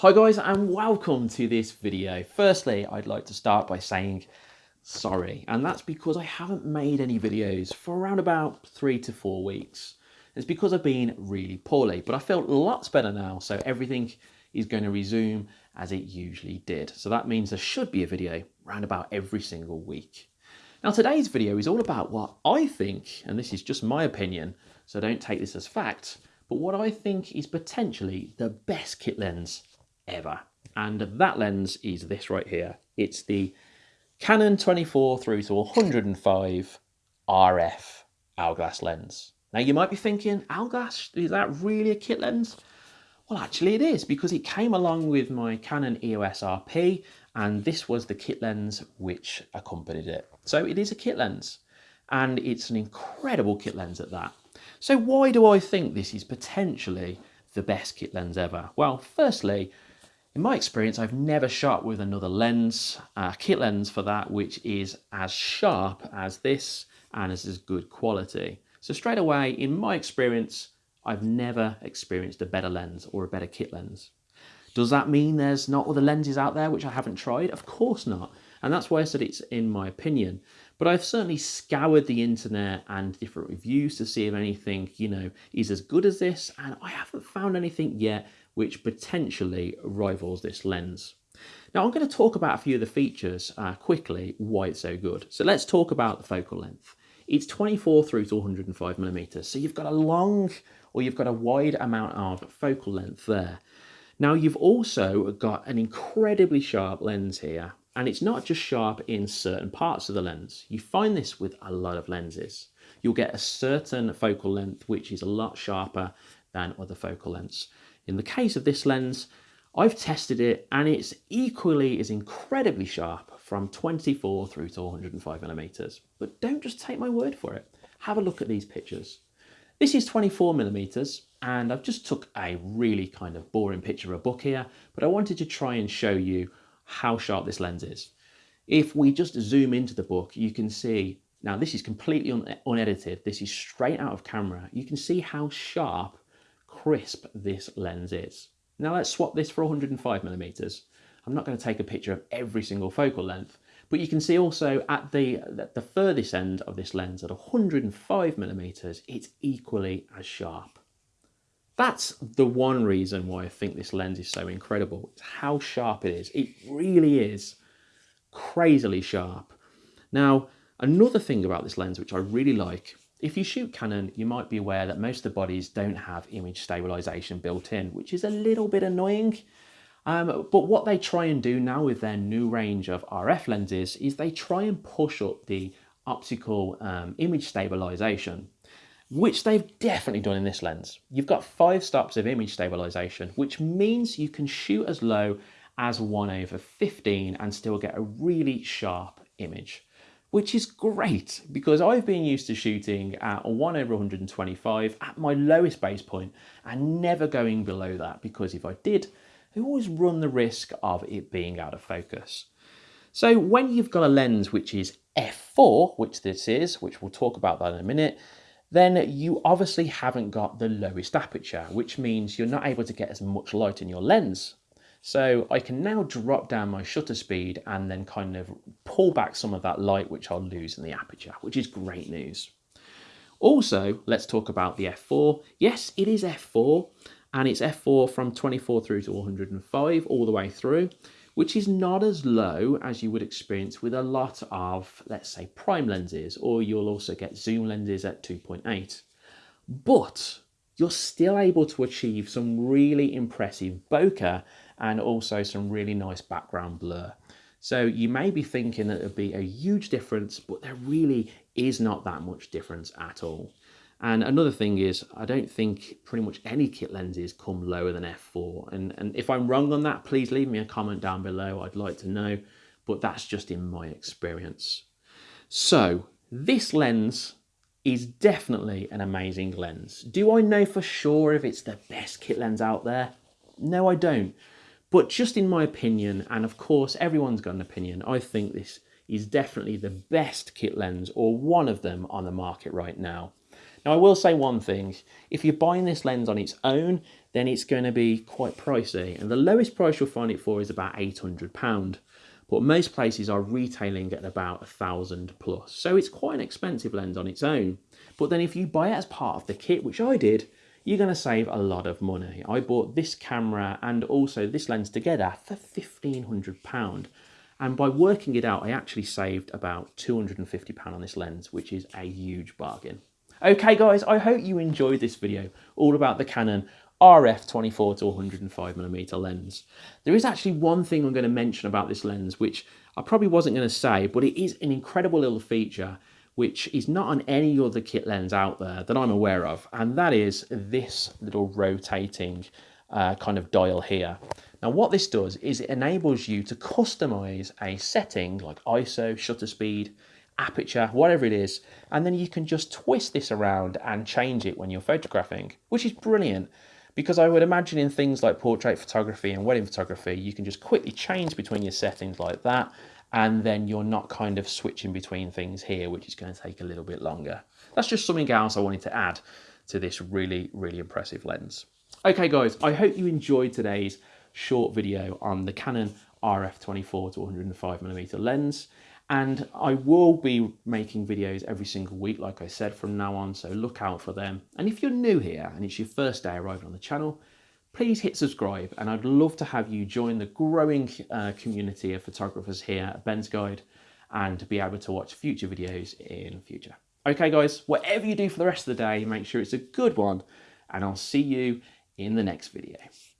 Hi guys and welcome to this video. Firstly, I'd like to start by saying sorry and that's because I haven't made any videos for around about three to four weeks. It's because I've been really poorly but I feel lots better now so everything is going to resume as it usually did. So that means there should be a video around about every single week. Now today's video is all about what I think, and this is just my opinion, so don't take this as fact, but what I think is potentially the best kit lens ever. And that lens is this right here. It's the Canon 24 through to 105 RF L glass lens. Now you might be thinking, L glass, is that really a kit lens? Well, actually it is because it came along with my Canon EOS RP and this was the kit lens which accompanied it. So it is a kit lens and it's an incredible kit lens at that. So why do I think this is potentially the best kit lens ever? Well, firstly, in my experience, I've never shot with another lens, a kit lens for that, which is as sharp as this and is as good quality. So straight away, in my experience, I've never experienced a better lens or a better kit lens. Does that mean there's not other lenses out there which I haven't tried? Of course not. And that's why I said it's in my opinion. But I've certainly scoured the internet and different reviews to see if anything, you know, is as good as this. And I haven't found anything yet which potentially rivals this lens. Now I'm going to talk about a few of the features uh, quickly, why it's so good. So let's talk about the focal length. It's 24 through to 105 millimeters. So you've got a long or you've got a wide amount of focal length there. Now you've also got an incredibly sharp lens here and it's not just sharp in certain parts of the lens. You find this with a lot of lenses. You'll get a certain focal length which is a lot sharper than other focal lengths. In the case of this lens, I've tested it and it's equally as incredibly sharp from 24 through to 105 millimeters. But don't just take my word for it. Have a look at these pictures. This is 24 millimeters and I've just took a really kind of boring picture of a book here, but I wanted to try and show you how sharp this lens is. If we just zoom into the book, you can see, now this is completely un unedited, this is straight out of camera. You can see how sharp, crisp this lens is. Now let's swap this for 105 millimeters. I'm not going to take a picture of every single focal length, but you can see also at the, the furthest end of this lens at 105 millimeters, it's equally as sharp. That's the one reason why I think this lens is so incredible. It's how sharp it is. It really is crazily sharp. Now, another thing about this lens, which I really like, if you shoot Canon, you might be aware that most of the bodies don't have image stabilization built in, which is a little bit annoying. Um, but what they try and do now with their new range of RF lenses is they try and push up the optical um, image stabilization which they've definitely done in this lens. You've got five stops of image stabilization, which means you can shoot as low as 1 over 15 and still get a really sharp image, which is great because I've been used to shooting at 1 over 125 at my lowest base point and never going below that because if I did, I always run the risk of it being out of focus. So when you've got a lens which is f4, which this is, which we'll talk about that in a minute, then you obviously haven't got the lowest aperture, which means you're not able to get as much light in your lens. So I can now drop down my shutter speed and then kind of pull back some of that light which I'll lose in the aperture, which is great news. Also, let's talk about the f4. Yes, it is f4 and it's f4 from 24 through to 105 all the way through which is not as low as you would experience with a lot of, let's say, prime lenses, or you'll also get zoom lenses at 2.8. But you're still able to achieve some really impressive bokeh and also some really nice background blur. So you may be thinking that it would be a huge difference, but there really is not that much difference at all. And another thing is, I don't think pretty much any kit lenses come lower than f4. And, and if I'm wrong on that, please leave me a comment down below. I'd like to know, but that's just in my experience. So this lens is definitely an amazing lens. Do I know for sure if it's the best kit lens out there? No, I don't. But just in my opinion, and of course everyone's got an opinion, I think this is definitely the best kit lens or one of them on the market right now. Now I will say one thing, if you're buying this lens on its own, then it's going to be quite pricey. And the lowest price you'll find it for is about £800. But most places are retailing at about thousand plus. So it's quite an expensive lens on its own. But then if you buy it as part of the kit, which I did, you're going to save a lot of money. I bought this camera and also this lens together for £1,500. And by working it out, I actually saved about £250 on this lens, which is a huge bargain. Okay guys, I hope you enjoyed this video all about the Canon RF 24 to 105 millimeter lens. There is actually one thing I'm going to mention about this lens, which I probably wasn't going to say, but it is an incredible little feature which is not on any other kit lens out there that I'm aware of, and that is this little rotating uh, kind of dial here. Now what this does is it enables you to customize a setting like ISO, shutter speed, aperture, whatever it is, and then you can just twist this around and change it when you're photographing, which is brilliant because I would imagine in things like portrait photography and wedding photography, you can just quickly change between your settings like that and then you're not kind of switching between things here, which is going to take a little bit longer. That's just something else I wanted to add to this really, really impressive lens. Okay guys, I hope you enjoyed today's short video on the Canon RF24 to 105mm lens and I will be making videos every single week like I said from now on so look out for them and if you're new here and it's your first day arriving on the channel please hit subscribe and I'd love to have you join the growing uh, community of photographers here at Ben's Guide and to be able to watch future videos in future. Okay guys, whatever you do for the rest of the day, make sure it's a good one and I'll see you in the next video.